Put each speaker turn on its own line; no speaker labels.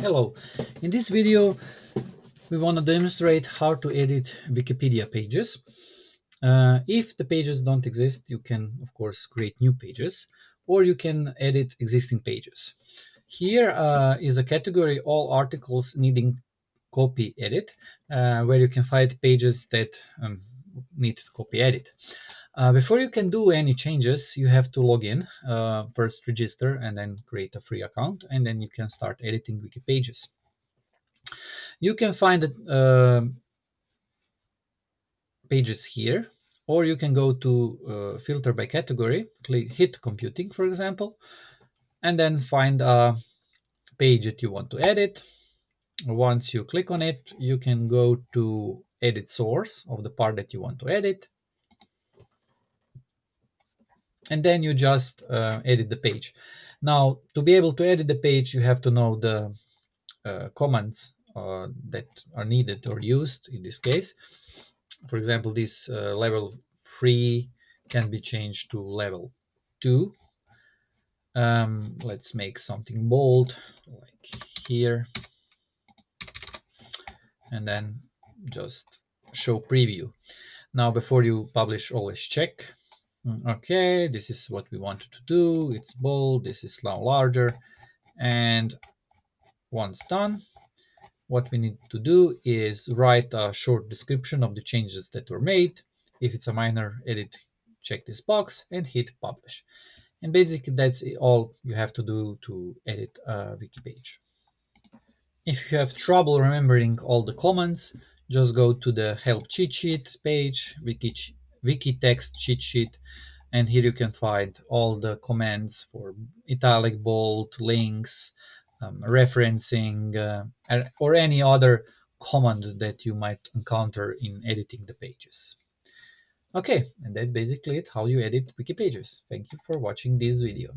Hello, in this video we want to demonstrate how to edit Wikipedia pages. Uh, if the pages don't exist, you can of course create new pages or you can edit existing pages. Here uh, is a category all articles needing copy edit uh, where you can find pages that um, need copy edit. Uh, before you can do any changes, you have to log in, uh, first register and then create a free account, and then you can start editing wiki pages. You can find the uh, pages here, or you can go to uh, filter by category, click hit computing, for example, and then find a page that you want to edit. Once you click on it, you can go to edit source of the part that you want to edit and then you just uh, edit the page. Now, to be able to edit the page, you have to know the uh, commands uh, that are needed or used in this case. For example, this uh, level 3 can be changed to level 2. Um, let's make something bold, like here. And then just show preview. Now, before you publish, always check Mm, okay, this is what we wanted to do. It's bold, this is now larger. And once done, what we need to do is write a short description of the changes that were made. If it's a minor edit, check this box and hit publish. And basically that's all you have to do to edit a wiki page. If you have trouble remembering all the commands, just go to the help cheat sheet page, wiki wiki text cheat sheet and here you can find all the commands for italic bold links um, referencing uh, or any other command that you might encounter in editing the pages. Okay and that's basically it how you edit wiki pages. Thank you for watching this video